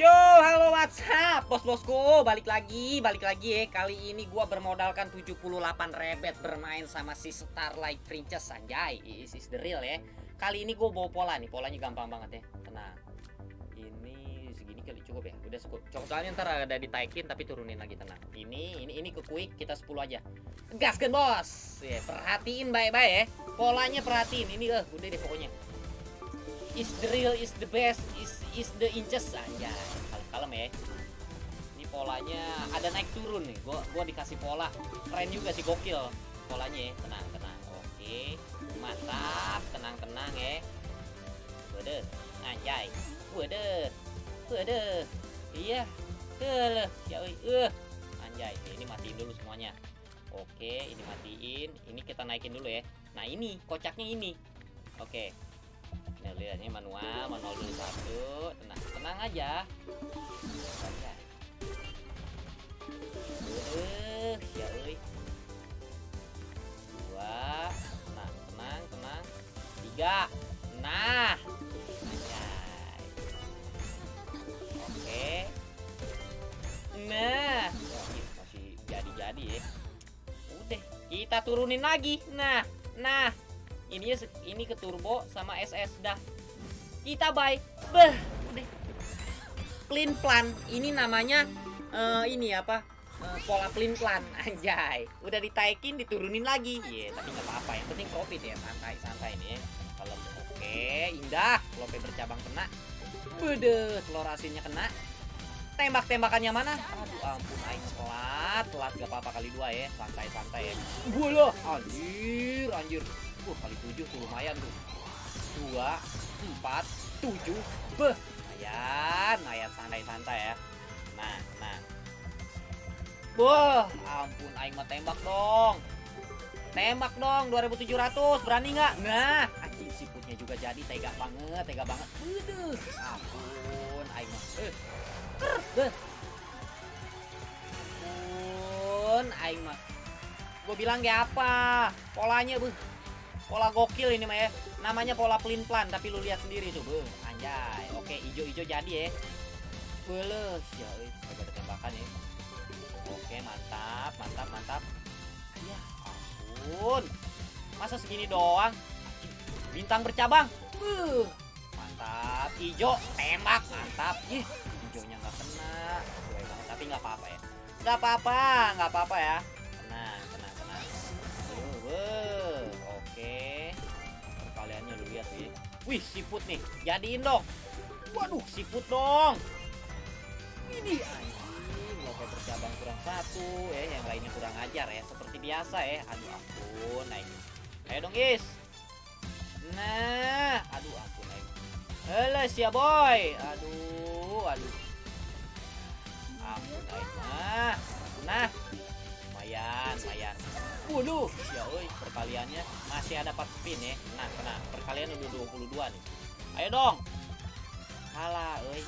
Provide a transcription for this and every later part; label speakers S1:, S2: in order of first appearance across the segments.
S1: Yo, halo WhatsApp, bos-bosku, balik lagi, balik lagi ya. Kali ini gua bermodalkan 78 rebet bermain sama si Starlight Princess Anjay. Is is the real ya. Kali ini gua bawa pola nih, polanya gampang banget ya. Tenang. Ini segini kali cukup ya. Udah cukup. Cukup soalnya ntar ada ditaikin tapi turunin lagi tenang. Ini ini ini ke quick kita 10 aja. Gaskan bos. Ya, perhatiin baik-baik ya. Polanya perhatiin. Ini eh udah deh pokoknya is the real is the best is is the inches aja kalem kalem ya. Ini polanya ada naik turun nih. Gua gua dikasih pola. Keren juga sih gokil. Polanya ya tenang tenang. Oke. Mantap tenang tenang ya. Waduh anjay. Waduh waduh iya. Tuh, ya uh anjay. Ini matiin dulu semuanya. Oke ini matiin. Ini kita naikin dulu ya. Nah ini kocaknya ini. Oke Lihatnya manual, manual dulu satu. Tenang, tenang aja. Uh, ya euy. Dua. Tenang, tenang, tenang. Tiga. Nah. Oke. Nah. Wah, masih jadi-jadi ya. Udah, kita turunin lagi. Nah, nah ini ini ke turbo sama SS dah. Kita buy. Beh udah. Clean plan. Ini namanya uh, ini apa? Uh, pola clean plan. Anjay. Udah ditaikin diturunin lagi. Ya yeah, tapi nggak apa-apa. Yang penting profit ya. Santai santai nih. Kalau oke indah. Lope bercabang kena. Bede telur asinnya kena. Tembak-tembakannya mana? Aduh ampun, aing telat, telat gak apa-apa kali dua ya, santai-santai ya. Gue loh, anjir, anjir. Uh, kali tujuh tuh lumayan tuh. Dua, empat, tujuh. Beh, lumayan, lumayan santai-santai ya. Nah, nah. Wah, ampun, aing mah tembak dong. Tembak dong, 2700. Berani nggak? Nah, anjing siputnya juga jadi tega banget, tega banget. Waduh, ampun, aing mah. Eh. Beh. Ampun, aing mah. Gue bilang kayak apa? Polanya, buh pola gokil ini mah ya namanya pola pelin plan tapi lu lihat sendiri tuh. Beuh anjay. Oke ijo-ijo jadi ya. Beles ya ada tembakan ya. Oke mantap mantap mantap. Ya ampun. Masa segini doang? Bintang bercabang. Uh mantap. Ijo tembak. Mantap. Ih ijonya nggak kena. Tapi nggak apa-apa ya. Nggak apa-apa nggak apa-apa ya Wih, siput nih. Jadiin dong. Waduh, siput dong. Ini anjing, lope bercabang kurang satu ya, yang lainnya kurang ajar ya, seperti biasa ya. Aduh ampun, naik. Ayo dong, guys. Nah, aduh ampun, naik. Heles ya, boy. Aduh, aduh. Ampun, naik mah. Nah, lumayan, lumayan. Ya oi, perkaliannya masih ada 4 spin ya. Nah, kena. Perkalian udah 22 nih. Ayo dong. Halah, oi.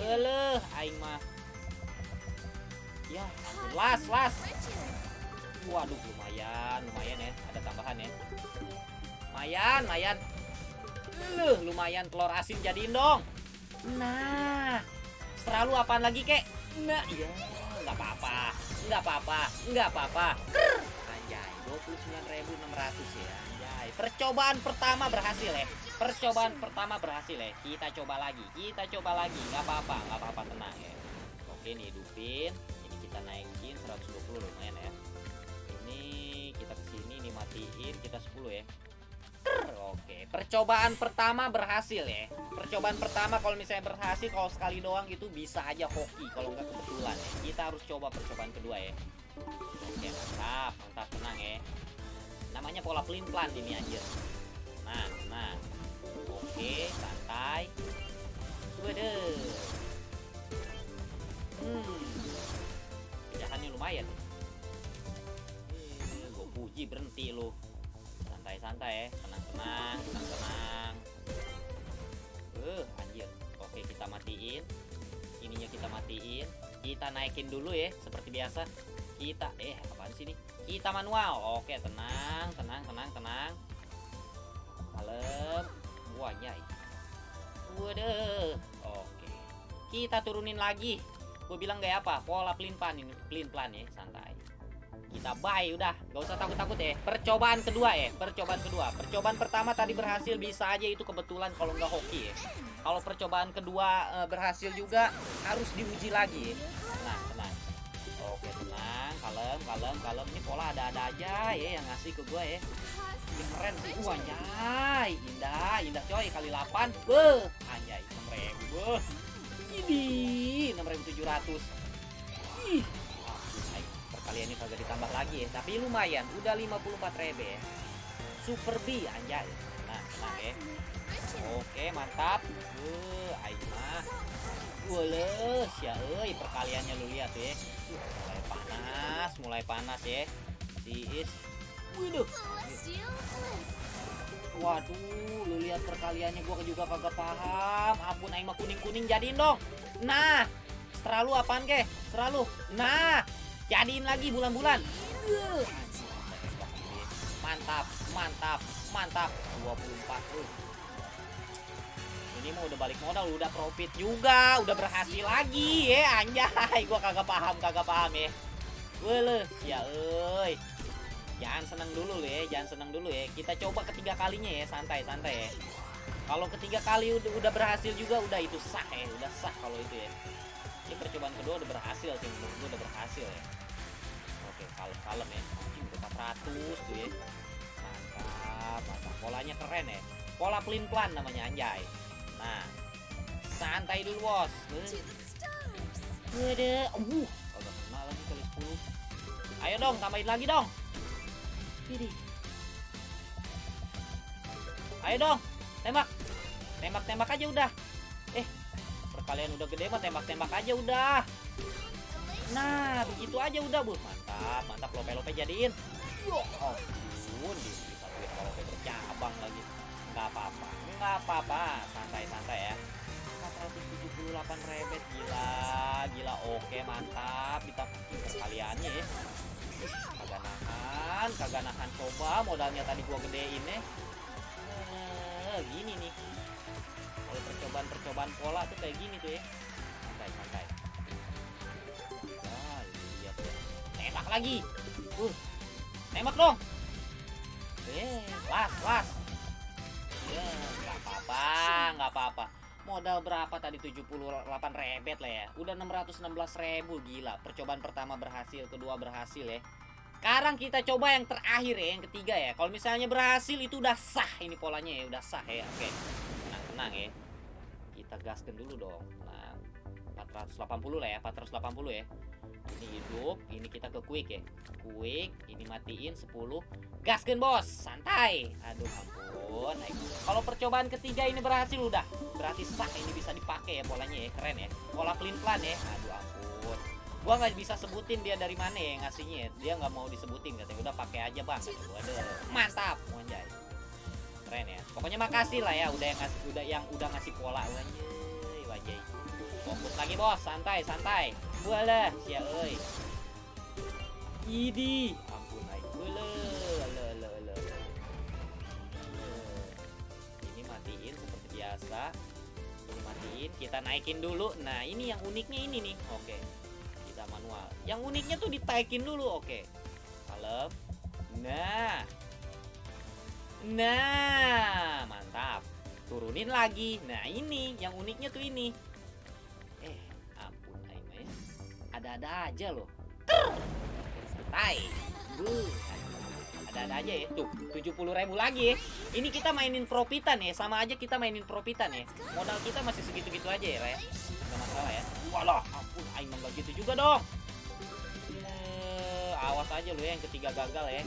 S1: Eleh, aing mah. Ya. Las, las. Waduh, lumayan, lumayan ya. Ada tambahan ya. Lumayan, lumayan. Eleh, lumayan telur asin jadiin dong. Nah, selalu apaan lagi, kek? Nah, iya, nggak apa-apa nggak apa-apa nggak apa-apa anjay 29.600 ya anjay percobaan pertama berhasil ya percobaan pertama berhasil ya kita coba lagi kita coba lagi nggak apa-apa nggak apa-apa tenang ya oke nih hidupin ini kita naikin 120 lumayan ya ini kita ke sini ini matiin kita 10 ya Oke, percobaan pertama berhasil ya. Percobaan pertama kalau misalnya berhasil, kalau sekali doang itu bisa aja hoki. Kalau nggak kebetulan ya. Kita harus coba percobaan kedua ya. Oke, mantap, mantap, tenang ya. Namanya pola pelin plan ini anjir. Nah, nah. Oke, santai. Waduh. Hmm. Pecahannya lumayan. Eh, gue puji berhenti loh santai-santai ya tenang-tenang tenang-tenang uh anjir oke kita matiin ininya kita matiin kita naikin dulu ya seperti biasa kita eh apaan sih ini kita manual oke tenang tenang tenang tenang kalem wanyai waduh oke Kita turunin lagi. Gue bilang kayak apa? Pola pelin plan ini, pelin plan ya, santai. Kita buy udah, gak usah takut-takut ya. Percobaan kedua ya, percobaan kedua. Percobaan pertama tadi berhasil bisa aja itu kebetulan kalau nggak hoki ya. Kalau percobaan kedua eh, berhasil juga harus diuji lagi. Kalem, kalem, kalem. Ini pola ada-ada aja ya yang ngasih ke gue ya. Ini keren sih. Wah, anjay. Indah, indah coy. Kali 8. Beuh. Anjay, 6.000. Beuh. Ini 6.700. Ih. Perkaliannya kagak ditambah lagi ya. Tapi lumayan. Udah 54 ribu ya. Super B, anjay. Nah, tenang ya. Oke, mantap. Beuh, aing mah. Wales ya euy, perkaliannya lu lihat ya. Panas, mulai panas ya. Tiis. Waduh. Waduh, lu lihat perkaliannya gua juga kagak paham. Ampun aing mah kuning-kuning jadiin dong. Nah, terlalu apaan ke? Terlalu. Nah, jadiin lagi bulan-bulan. Mantap, mantap, mantap. 24 tuh. Ini mah udah balik modal, udah profit juga, udah berhasil lagi ya anjay. Gua kagak paham, kagak paham ya. Wele, ya euy. Jangan seneng dulu ya, jangan seneng dulu ya. Kita coba ketiga kalinya ya, santai santai ya. Kalau ketiga kali udah, udah berhasil juga udah itu sah ya, udah sah kalau itu ya. Ini percobaan kedua udah berhasil sih menurut gue udah berhasil ya. Oke, kalem kalem ya. Anjing udah 400 tuh ya. Mantap, mantap. Polanya keren ya. Pola pelin plan namanya anjay. Nah, santai dulu bos. Udah, uh, Ayo dong, tambahin lagi dong. Ini. Ayo dong, tembak. Tembak-tembak aja udah. Eh, perkalian udah gede mah tembak-tembak aja udah. Nah, begitu aja udah, Bu. Mantap, mantap lope-lope jadiin. Yo, ampun, di disatuin kalau lope bercabang lagi. Enggak apa-apa. Enggak apa-apa. Santai-santai ya. 478 rebet gila, gila oke mantap kita perkaliannya ya. Kagak nahan, kagak nahan coba modalnya tadi gua gedein ya. Eh, gini nih. Kalau percobaan-percobaan pola tuh kayak gini tuh ya. Santai, santai. Lihat ya. Tembak lagi. Uh. Tembak dong. Eh, las, las. Ya, nggak apa-apa, nggak apa-apa. Modal berapa tadi 78 rebet lah ya. Udah 616 ribu gila. Percobaan pertama berhasil, kedua berhasil ya. Sekarang kita coba yang terakhir ya, yang ketiga ya. Kalau misalnya berhasil itu udah sah ini polanya ya, udah sah ya. Oke. Tenang, tenang ya. Kita gaskan dulu dong. Nah, 480 lah ya, 480 ya. Ini hidup, ini kita ke quick ya. Quick, ini matiin 10. Gaskan bos, santai. Aduh ampun. Kalau percobaan ketiga ini berhasil udah. Berarti sah ini bisa dipakai ya polanya ya, keren ya. Pola pelin plan ya. Aduh ampun. Gua nggak bisa sebutin dia dari mana ya ngasihnya. ya. Dia nggak mau disebutin katanya. Udah pakai aja bang. Gua. Mantap, monjay. Keren ya. Pokoknya makasih lah ya udah yang ngasih udah yang udah ngasih pola wajay. Fokus lagi bos, santai, santai. Walah, sia euy. Idi, matiin seperti biasa. Ini matiin, kita naikin dulu. Nah, ini yang uniknya ini nih. Oke. Kita manual. Yang uniknya tuh ditaikin dulu, oke. Kalem. Nah. Nah, mantap. Turunin lagi. Nah, ini yang uniknya tuh ini. Eh, ampun aing ya. Ada-ada aja loh. Santai. Buh. Ada-ada aja ya. Tuh, 70 ribu lagi ya. Ini kita mainin profitan ya. Sama aja kita mainin profitan ya. Modal kita masih segitu-gitu aja ya, Ray. Nggak masalah ya. Walah, ampun aing nggak gitu juga dong. Eh, awas aja lu ya yang ketiga gagal ya.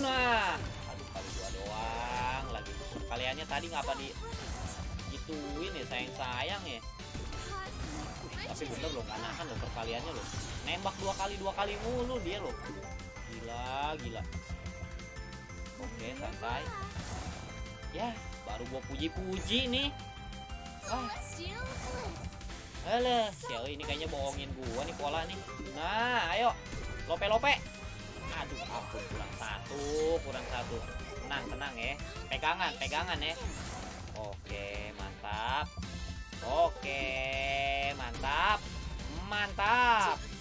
S1: Nah, aduh kali dua doang lagi. Kaliannya tadi ngapa di gituin ya sayang-sayang ya. Tapi bener loh, nggak nahan loh perkaliannya loh. Nembak dua kali dua kali mulu dia loh. Gila, gila. Oke, santai. Ya, baru gua puji-puji nih. Ah, Alah, Xiao ini kayaknya bohongin gua nih pola nih. Nah, ayo. Lope-lope. Aduh, ampun kurang satu, kurang satu. Tenang, tenang ya. Pegangan, pegangan ya. Oke, mantap. Oke, mantap. Mantap.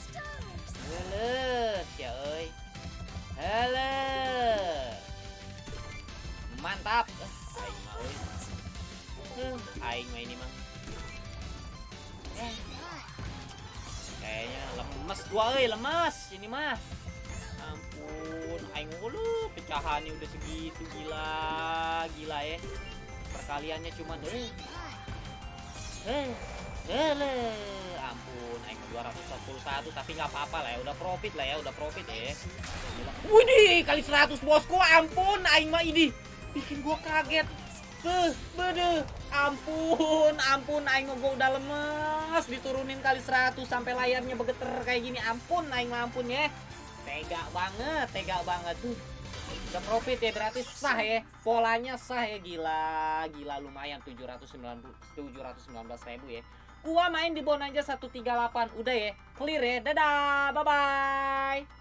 S1: Gua euy, lemes ini mah. Ampun, aing mulu pecahannya udah segitu gila, gila ya. Perkaliannya cuma eh eh eh ampun aing 241 tapi nggak apa-apa lah ya. Udah profit lah ya udah profit ya Gila. Widih kali 100 bosku. Ampun aing mah ini bikin gua kaget. Beuh, bede, ampun, ampun, aing gua udah lemes, diturunin kali 100 sampai layarnya begeter kayak gini, ampun, mah ampun ya, tega banget, tega banget. Tuh, udah profit ya berarti sah ya, polanya sah ya, gila, gila lumayan. 790, 719 ribu ya, gua main di Bonanza 138, udah ya, clear ya, dadah, bye bye.